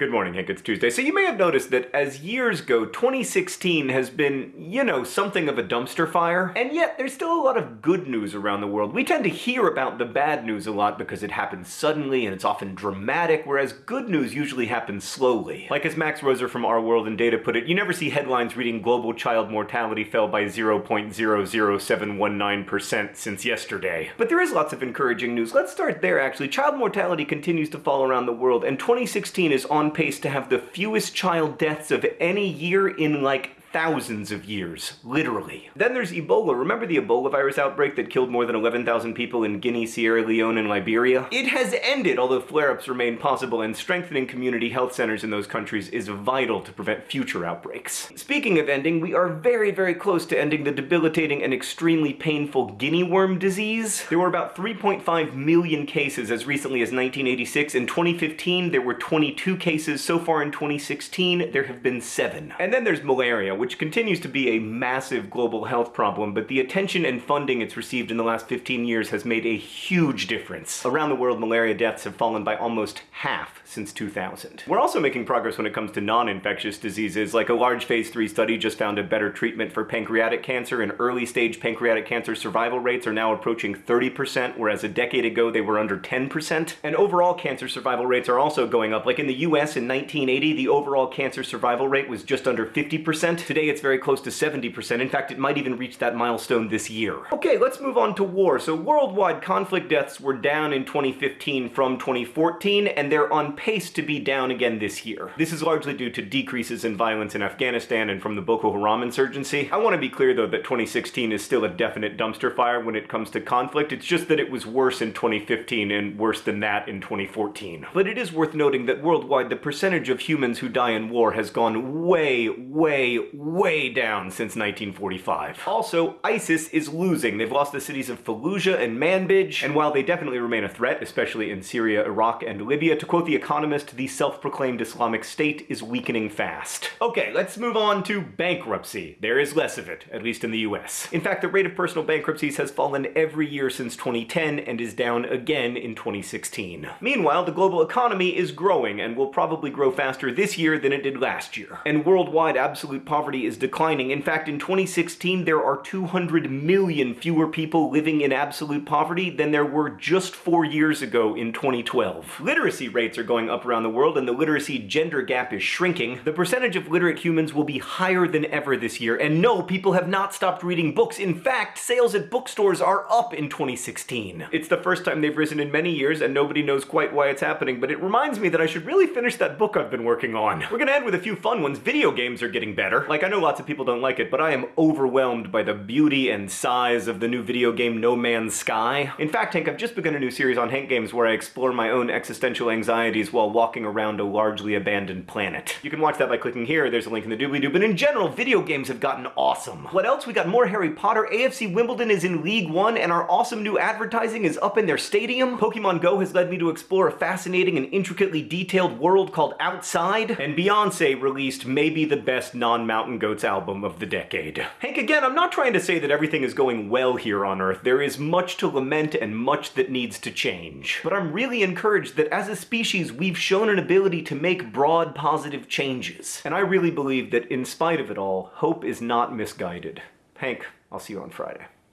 Good morning, Hank. It's Tuesday. So you may have noticed that as years go, 2016 has been, you know, something of a dumpster fire. And yet, there's still a lot of good news around the world. We tend to hear about the bad news a lot because it happens suddenly and it's often dramatic, whereas good news usually happens slowly. Like as Max Roser from Our World in Data put it, you never see headlines reading global child mortality fell by 0.00719% since yesterday. But there is lots of encouraging news. Let's start there, actually. Child mortality continues to fall around the world, and 2016 is on pace to have the fewest child deaths of any year in like thousands of years, literally. Then there's Ebola. Remember the Ebola virus outbreak that killed more than 11,000 people in Guinea, Sierra Leone, and Liberia? It has ended, although flare-ups remain possible, and strengthening community health centers in those countries is vital to prevent future outbreaks. Speaking of ending, we are very, very close to ending the debilitating and extremely painful guinea worm disease. There were about 3.5 million cases as recently as 1986. In 2015, there were 22 cases. So far in 2016, there have been seven. And then there's malaria, which continues to be a massive global health problem, but the attention and funding it's received in the last 15 years has made a huge difference. Around the world, malaria deaths have fallen by almost half since 2000. We're also making progress when it comes to non-infectious diseases, like a large phase 3 study just found a better treatment for pancreatic cancer, and early stage pancreatic cancer survival rates are now approaching 30%, whereas a decade ago they were under 10%. And overall cancer survival rates are also going up. Like in the US in 1980, the overall cancer survival rate was just under 50%. Today it's very close to 70%. In fact, it might even reach that milestone this year. Okay, let's move on to war. So worldwide conflict deaths were down in 2015 from 2014, and they're on pace to be down again this year. This is largely due to decreases in violence in Afghanistan and from the Boko Haram insurgency. I want to be clear though that 2016 is still a definite dumpster fire when it comes to conflict. It's just that it was worse in 2015 and worse than that in 2014. But it is worth noting that worldwide the percentage of humans who die in war has gone way, way, way down since 1945. Also, ISIS is losing. They've lost the cities of Fallujah and Manbij, and while they definitely remain a threat, especially in Syria, Iraq, and Libya, to quote The Economist, the self-proclaimed Islamic State is weakening fast. Okay, let's move on to bankruptcy. There is less of it, at least in the US. In fact, the rate of personal bankruptcies has fallen every year since 2010 and is down again in 2016. Meanwhile, the global economy is growing and will probably grow faster this year than it did last year. And worldwide absolute poverty poverty is declining. In fact, in 2016, there are 200 million fewer people living in absolute poverty than there were just four years ago in 2012. Literacy rates are going up around the world, and the literacy gender gap is shrinking. The percentage of literate humans will be higher than ever this year, and no, people have not stopped reading books. In fact, sales at bookstores are up in 2016. It's the first time they've risen in many years, and nobody knows quite why it's happening, but it reminds me that I should really finish that book I've been working on. We're gonna end with a few fun ones. Video games are getting better. Like, like, I know lots of people don't like it, but I am overwhelmed by the beauty and size of the new video game No Man's Sky. In fact, Hank, I've just begun a new series on Hank Games where I explore my own existential anxieties while walking around a largely abandoned planet. You can watch that by clicking here, there's a link in the doobly-doo, but in general, video games have gotten awesome. What else? We got more Harry Potter, AFC Wimbledon is in League One, and our awesome new advertising is up in their stadium. Pokemon Go has led me to explore a fascinating and intricately detailed world called Outside, and Beyonce released maybe the best non-mountain Mountain Goats album of the decade. Hank, again, I'm not trying to say that everything is going well here on Earth. There is much to lament and much that needs to change. But I'm really encouraged that as a species, we've shown an ability to make broad, positive changes. And I really believe that in spite of it all, hope is not misguided. Hank, I'll see you on Friday.